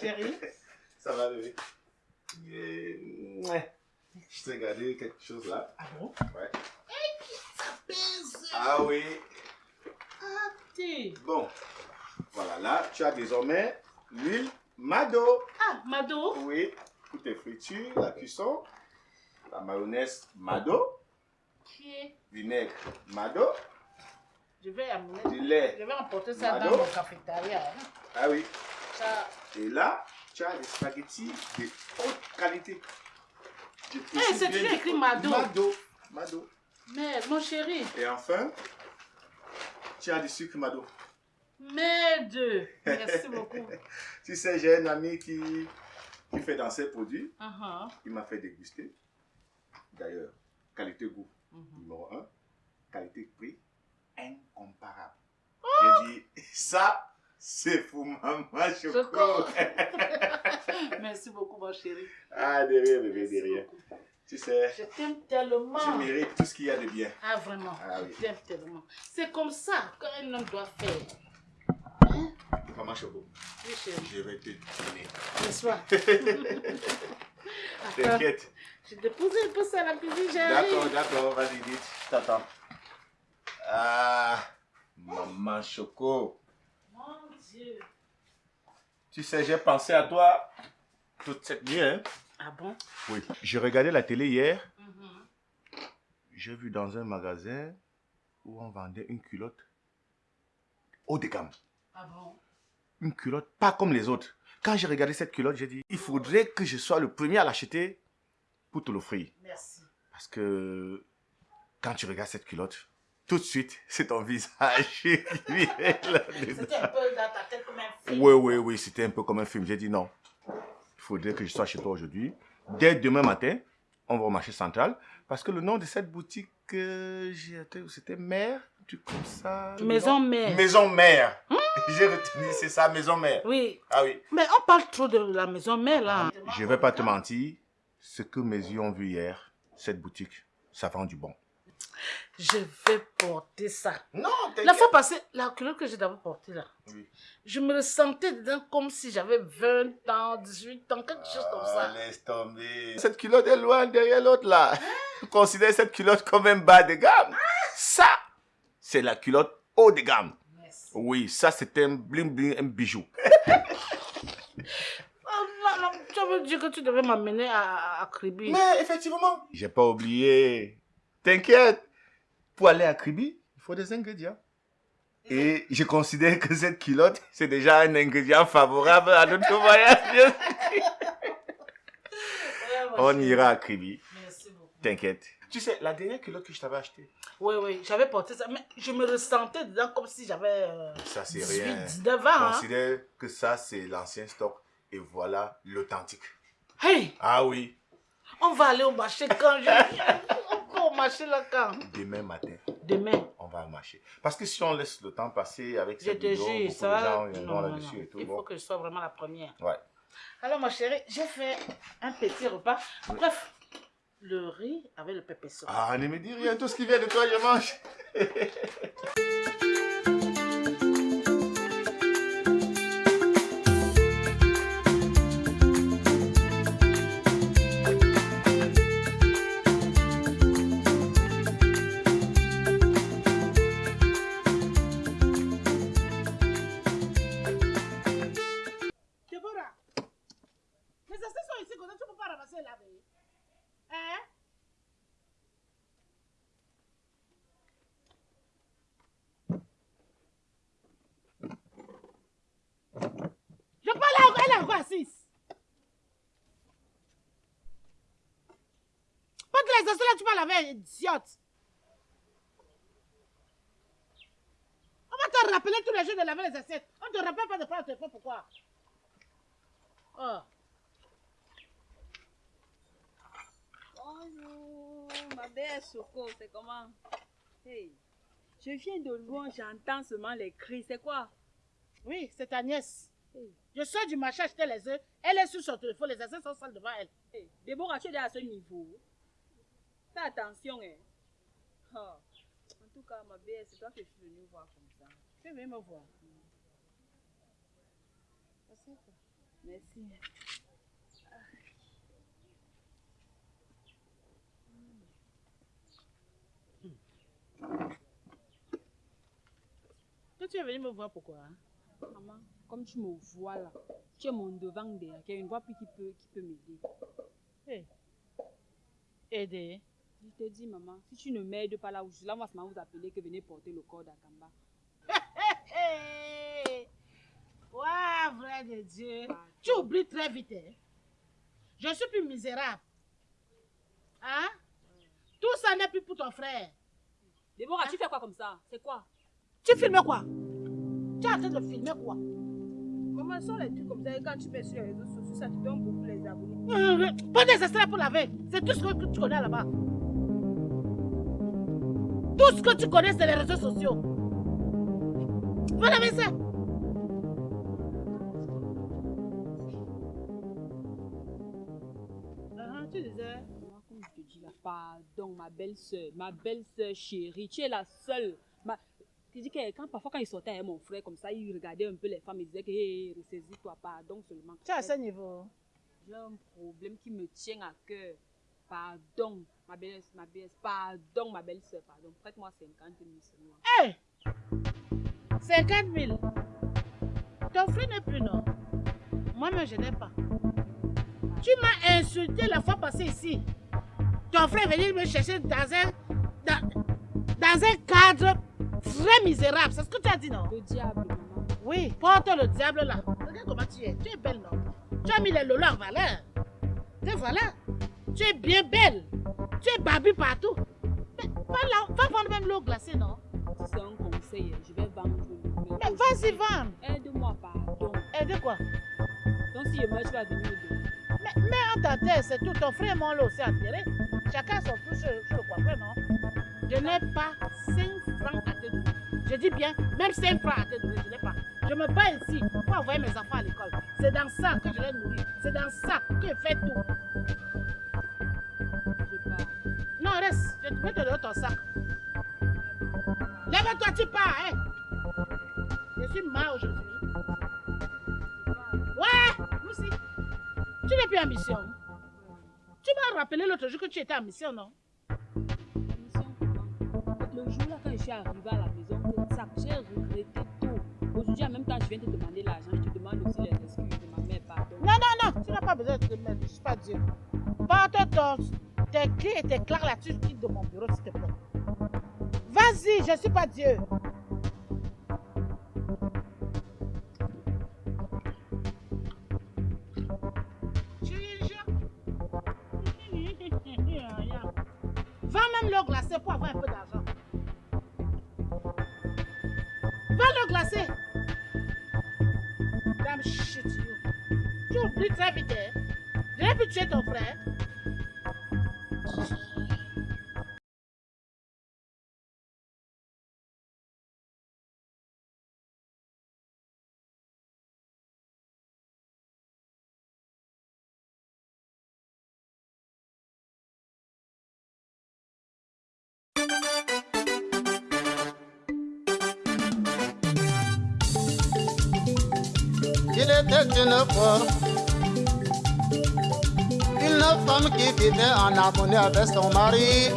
Ça va, bébé Et, ouais. Je t'ai gardé quelque chose là. Ah bon? Ouais. Ça pèse. Ah oui. Ah, t'es. Bon. Voilà, là, tu as désormais l'huile Mado. Ah, Mado. Oui, pour tes fritures, la cuisson. La mayonnaise Mado. Est Vinaigre Mado. Je vais amener. Du lait. Je vais emporter ça Mado. dans mon cafétéria. hein. Ah oui. Ça. Et là, tu as des spaghettis de haute qualité. Eh, c'est toujours écrit Mado. Mado. Mado. Mais, mon chéri. Et enfin, tu as du sucre Mado. Deux. Merci beaucoup. Tu sais, j'ai un ami qui, qui fait dans ses produits. Uh-huh. Il m'a fait déguster. D'ailleurs, qualité-goût Mhm. numéro 1, qualité-prix incomparable. Oh! J'ai dit, ça, c'est pour maman Choco. Choco. Merci beaucoup, mon chéri. ah, derrière, bébé, Merci derrière. beaucoup. Tu sais, Je t'aime tellement. tu mérites tout ce qu'il y a de bien. Ah, vraiment. Ah oui. Je t'aime tellement. C'est comme ça qu'un homme doit faire. Hein? Maman Choco, Oui, chéri. je vais te donner. N'est-ce pas? T'inquiète. je dépose un peu ça à la cuisine, D'accord, j'arrive. d'accord, vas-y, vite. Je t'attends. Ah, maman Choco. Mon Dieu. Tu sais, j'ai pensé à toi toute cette nuit. Hein? Ah bon? Oui. J'ai regardé la télé hier. Mhm. J'ai vu dans un magasin où on vendait une culotte haut de gamme. Ah bon? Une culotte pas comme les autres. Quand j'ai regardé cette culotte, j'ai dit, il faudrait que je sois le premier à l'acheter pour te l'offrir. Merci. Parce que quand tu regardes cette culotte, tout de suite, c'est ton visage. C'était un peu dans ta tête comme un film. Oui, oui, oui, c'était un peu comme un film. J'ai dit non. Il faudrait que je sois chez toi aujourd'hui. Dès demain matin, on va au marché central. Parce que le nom de cette boutique, euh, c'était Mère, truc comme ça. Maison mère. Maison Mère. J'ai retenu, c'est ça, Maison Mère. Oui. Ah oui. Mais on parle trop de la maison mère là. Je vais pas te mentir, ce que mes yeux ont vu hier, cette boutique, ça vend du bon. Je vais porter ça. Non, La fois passée, la culotte que j'ai d'abord portée là, Oui. je me ressentais dedans comme si j'avais 20 ans, 18 ans, quelque chose comme ça. Ah, laisse tomber. Cette culotte est loin derrière l'autre là. Tu considères cette culotte comme un bas de gamme. Ça, c'est la culotte haut de gamme. Merci. Oui, ça c'est un bling bling, un bijou. Oh, tu veux dire que tu devais m'amener à, à Kribi. Mais effectivement. J'ai pas oublié. T'inquiète. Pour aller à Kribi, il faut des ingrédients. Et je considère que cette culotte, c'est déjà un ingrédient favorable à notre voyage. On ira à Kribi. Merci beaucoup. T'inquiète. Tu sais, la dernière culotte que je t'avais achetée, Oui, oui, j'avais porté ça, mais je me ressentais dedans comme si j'avais euh, ça c'est 18, rien. 19 ans. Hein. Considère que ça c'est l'ancien stock et voilà l'authentique. Hey, Ah oui, on va aller au marché quand je va marché là quand demain matin, Demain. on va au marché. Parce que si on laisse le temps passer avec cette te vidéo, jure, beaucoup de ça. gens non, là-dessus et tout. Il bon. faut que je sois vraiment la première. Ouais. Alors, ma chérie, j'ai fait un petit repas. Bref, le riz avec le pépé sauce. Ah, ne me dis rien, tout ce qui vient de toi, je mange. laver Hein? Je parle à elle encore assise. Pas que les là, tu vas laver, idiote. On va te rappeler tous les jours de laver les assiettes. On te rappelle pas de prendre le téléphone, pourquoi? Oh. Bonjour, ma belle Soko, c'est comment? Hey, je viens de loin, j'entends seulement les cris, c'est quoi? Oui, c'est ta nièce. Hey, Je sors du marché acheter les œufs. Elle est sur son téléphone, les assiettes sont sales devant elle. hey, Déborah, tu es à ce niveau? Fais attention, hein. Ah, En tout cas, ma belle, c'est toi que je suis venue voir comme ça. Tu veux me voir? Merci. Tu es venu me voir pourquoi Maman, comme tu me vois là, tu es mon devant derrière, qu'il y a une voix plus qui peut, qui peut m'aider. Hey. Aider. Je te dis, maman, si tu ne m'aides pas là où je suis, là, moi, ça vous appeler que venez porter le corps d'Akamba. Ouah, vrai de Dieu. Pardon. Tu oublies très vite. hein? Je suis plus misérable. Hein? Tout ça n'est plus pour ton frère. Déborah, tu fais quoi comme ça? C'est quoi? Tu filmes quoi? Tu es en train de filmer quoi? Maman, sans les trucs comme ça, et quand tu mets sur les réseaux sociaux, ça te donne beaucoup les abonnés. Pas des extraits pour laver. C'est tout ce que tu connais là-bas. Tout ce que tu connais, c'est les réseaux sociaux. Va laver ça? Ah, tu disais. Maman, comme je te dis là, pardon, ma belle-sœur, ma belle-sœur chérie, tu es la seule. Tu dis que quand, parfois, quand il sortait avec mon frère comme ça, il regardait un peu les femmes, il disait que hey, ressaisis-toi, pardon seulement. Tu es à ce niveau. J'ai un problème qui me tient à cœur. Pardon, ma belle, ma belle, pardon, ma belle-sœur, pardon. Prête-moi 50 000 seulement. Hé 50 000. Ton frère n'est plus, non? Moi-même, je n'ai pas. Tu m'as insulté la fois passée ici. Ton frère est venu me chercher dans un, dans, dans un cadre très misérable. C'est ce que tu as dit, non? Le diable. Oui, porte le diable là. Regarde comment tu es. Tu es belle, non? Tu as mis les lolos en valeur. Et voilà. Tu es bien belle. Tu es barbue partout. Mais va, là, va prendre même l'eau glacée, non? C'est un conseil, je vais vendre Mais vas-y, vendre. Aide-moi, pardon. Et de quoi? Donc si je meurs, tu vas venir. Mais mets en ta tête, c'est tout. Ton frère et moi, là aussi enterré. Chacun son plus sur le coiffeur, non? Je n'ai pas 5 francs à te donner. Je dis bien, même 5 francs à te donner, je n'ai pas. Je me bats ici pour envoyer mes enfants à l'école. C'est dans ça que je les nourris. C'est dans ça que je fais tout. Pars. Non, reste. Je vais te donner ton sac. Lève-toi, tu pars, hein. Je suis mal aujourd'hui. Ouais, aussi. Tu n'es plus en mission. Tu m'as rappelé l'autre jour que tu étais en mission, non? Suis arrivée à la maison, ça, j'ai regretté tout. Aujourd'hui, en même temps, je viens te demander l'argent. Je te demande aussi les excuses de ma mère, pardon. Non, non, non. Tu n'as pas besoin de te mettre. Je ne suis pas Dieu. Porte ton, tes clés et tes claques là-dessus. Quitte de mon bureau, s'il te plaît. Vas-y, je ne suis pas Dieu. Va même l'eau glacée pour avoir un peu d'argent. Je n'ai pu tuer ton frère. Il était une une femme qui vivait en harmonie avec son mari.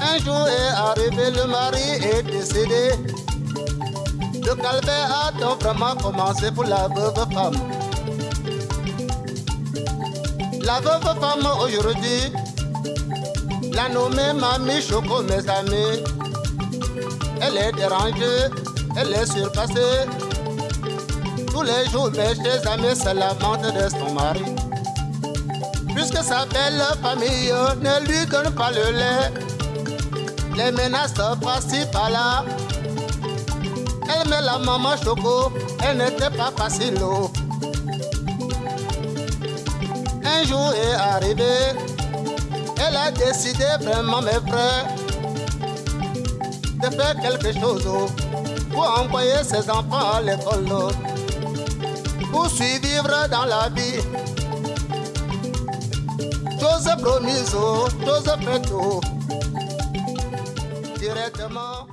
Un jour est arrivé, le mari est décédé. Le calvaire a donc vraiment commencé pour la veuve femme. La veuve femme aujourd'hui, la nommée Mamie Choco, mes amis. Elle est dérangée, elle est surpassée. Tous les jours, mes chers amis se lamentent de son mari. Puisque sa belle famille ne lui donne pas le lait, les menaces par-ci par-là. Elle met la maman choco, elle n'était pas facile. Un jour est arrivé, elle a décidé vraiment, mes frères, de faire quelque chose pour envoyer ses enfants à l'école. pour survivre dans la vie. Chose promise, oh, chose faite, oh. directement